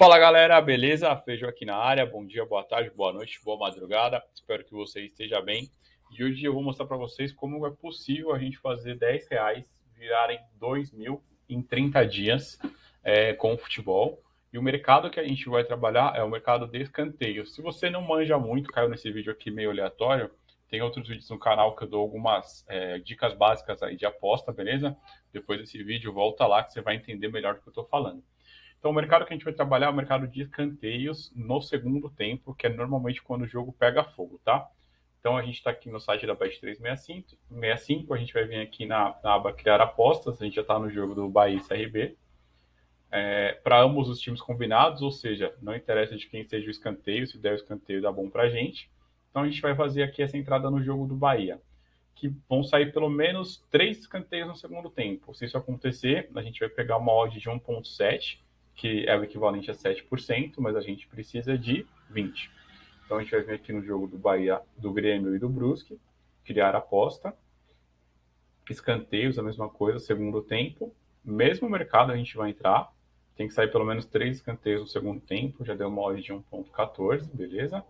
Fala galera, beleza? Feijão aqui na área. Bom dia, boa tarde, boa noite, boa madrugada. Espero que você esteja bem. E hoje eu vou mostrar para vocês como é possível a gente fazer 10 reais virarem 2 mil em 30 dias é, com o futebol. E o mercado que a gente vai trabalhar é o mercado de escanteio. Se você não manja muito, caiu nesse vídeo aqui meio aleatório, tem outros vídeos no canal que eu dou algumas é, dicas básicas aí de aposta, beleza? Depois desse vídeo, volta lá que você vai entender melhor do que eu estou falando. Então, o mercado que a gente vai trabalhar é o mercado de escanteios no segundo tempo, que é normalmente quando o jogo pega fogo, tá? Então, a gente está aqui no site da Bet365, a gente vai vir aqui na, na aba Criar Apostas, a gente já está no jogo do Bahia e CRB. É, para ambos os times combinados, ou seja, não interessa de quem seja o escanteio, se der o escanteio dá bom para a gente. Então, a gente vai fazer aqui essa entrada no jogo do Bahia que vão sair pelo menos três escanteios no segundo tempo. Se isso acontecer, a gente vai pegar uma odd de 1.7 que é o equivalente a 7%, mas a gente precisa de 20%. Então a gente vai vir aqui no jogo do Bahia, do Grêmio e do Brusque, criar aposta. Escanteios, a mesma coisa, segundo tempo. Mesmo mercado a gente vai entrar. Tem que sair pelo menos três escanteios no segundo tempo. Já deu uma odd de 1.14, beleza?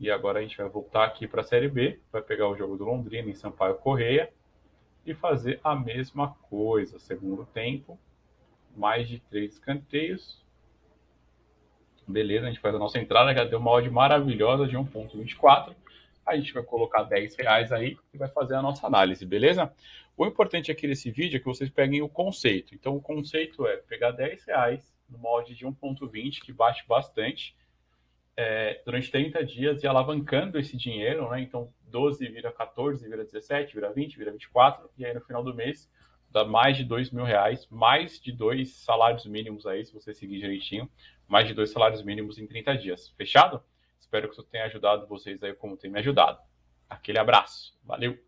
E agora a gente vai voltar aqui para a Série B. Vai pegar o jogo do Londrina em Sampaio Correia. E fazer a mesma coisa. Segundo tempo, mais de três escanteios. Beleza, a gente faz a nossa entrada, já deu uma odd maravilhosa de 1.24. A gente vai colocar 10 reais aí e vai fazer a nossa análise, beleza? O importante aqui nesse vídeo é que vocês peguem o conceito. Então, o conceito é pegar 10 reais no molde de 1.20, que bate bastante, é, durante 30 dias e alavancando esse dinheiro, né? Então, 12 vira 14, vira 17, vira 20, vira 24, e aí no final do mês dá mais de dois mil reais, mais de dois salários mínimos aí, se você seguir direitinho, mais de dois salários mínimos em 30 dias. Fechado? Espero que isso tenha ajudado vocês aí como tem me ajudado. Aquele abraço. Valeu!